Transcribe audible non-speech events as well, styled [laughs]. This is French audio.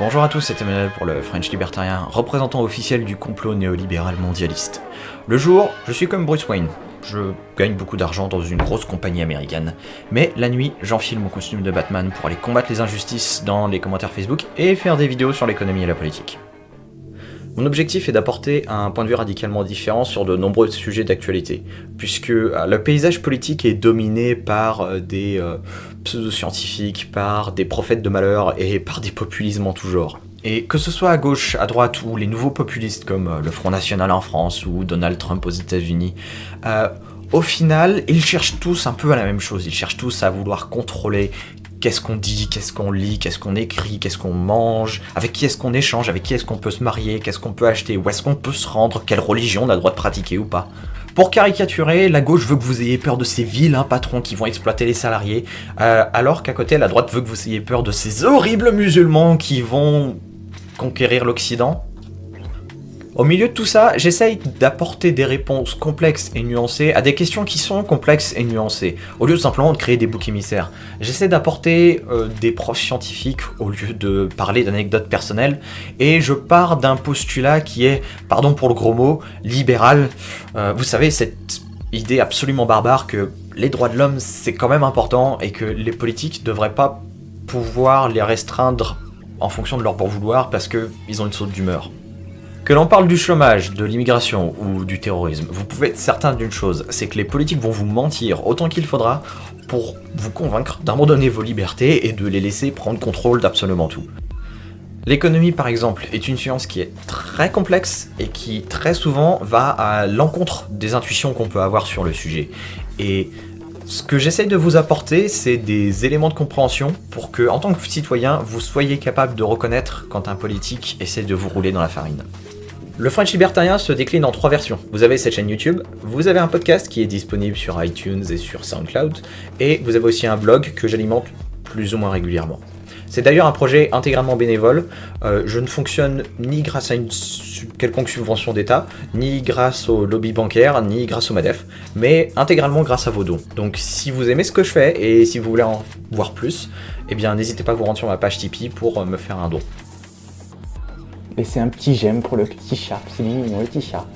Bonjour à tous, c'est Emmanuel pour le French Libertarien, représentant officiel du complot néolibéral mondialiste. Le jour, je suis comme Bruce Wayne. Je gagne beaucoup d'argent dans une grosse compagnie américaine. Mais la nuit, j'enfile mon costume de Batman pour aller combattre les injustices dans les commentaires Facebook et faire des vidéos sur l'économie et la politique. Mon objectif est d'apporter un point de vue radicalement différent sur de nombreux sujets d'actualité, puisque euh, le paysage politique est dominé par euh, des euh, pseudo-scientifiques, par des prophètes de malheur et [laughs] par des populismes en tout genre. Et que ce soit à gauche, à droite ou les nouveaux populistes comme le Front National en France ou Donald Trump aux États-Unis, au final, ils cherchent tous un peu à la même chose. Ils cherchent tous à vouloir contrôler qu'est-ce qu'on dit, qu'est-ce qu'on lit, qu'est-ce qu'on écrit, qu'est-ce qu'on mange, avec qui est-ce qu'on échange, avec qui est-ce qu'on peut se marier, qu'est-ce qu'on peut acheter, où est-ce qu'on peut se rendre, quelle religion on a le droit de pratiquer ou pas. Pour caricaturer, la gauche veut que vous ayez peur de ces vilains patrons qui vont exploiter les salariés, euh, alors qu'à côté, la droite veut que vous ayez peur de ces horribles musulmans qui vont conquérir l'Occident. Au milieu de tout ça, j'essaye d'apporter des réponses complexes et nuancées à des questions qui sont complexes et nuancées, au lieu de simplement de créer des boucs émissaires. J'essaie d'apporter euh, des profs scientifiques au lieu de parler d'anecdotes personnelles, et je pars d'un postulat qui est, pardon pour le gros mot, libéral. Euh, vous savez, cette idée absolument barbare que les droits de l'homme c'est quand même important et que les politiques devraient pas pouvoir les restreindre en fonction de leur bon vouloir parce qu'ils ont une saute d'humeur. Que l'on parle du chômage, de l'immigration ou du terrorisme, vous pouvez être certain d'une chose, c'est que les politiques vont vous mentir autant qu'il faudra pour vous convaincre d'abandonner vos libertés et de les laisser prendre contrôle d'absolument tout. L'économie par exemple est une science qui est très complexe et qui très souvent va à l'encontre des intuitions qu'on peut avoir sur le sujet. Et ce que j'essaye de vous apporter, c'est des éléments de compréhension pour que, en tant que citoyen, vous soyez capable de reconnaître quand un politique essaie de vous rouler dans la farine. Le French Libertarien se décline en trois versions. Vous avez cette chaîne YouTube, vous avez un podcast qui est disponible sur iTunes et sur SoundCloud, et vous avez aussi un blog que j'alimente plus ou moins régulièrement. C'est d'ailleurs un projet intégralement bénévole, euh, je ne fonctionne ni grâce à une quelconque subvention d'État, ni grâce au lobby bancaire, ni grâce au MADEF, mais intégralement grâce à vos dons. Donc si vous aimez ce que je fais, et si vous voulez en voir plus, eh bien n'hésitez pas à vous rendre sur ma page Tipeee pour euh, me faire un don. Laissez un petit j'aime pour le petit chat, c'est mignon le petit chat.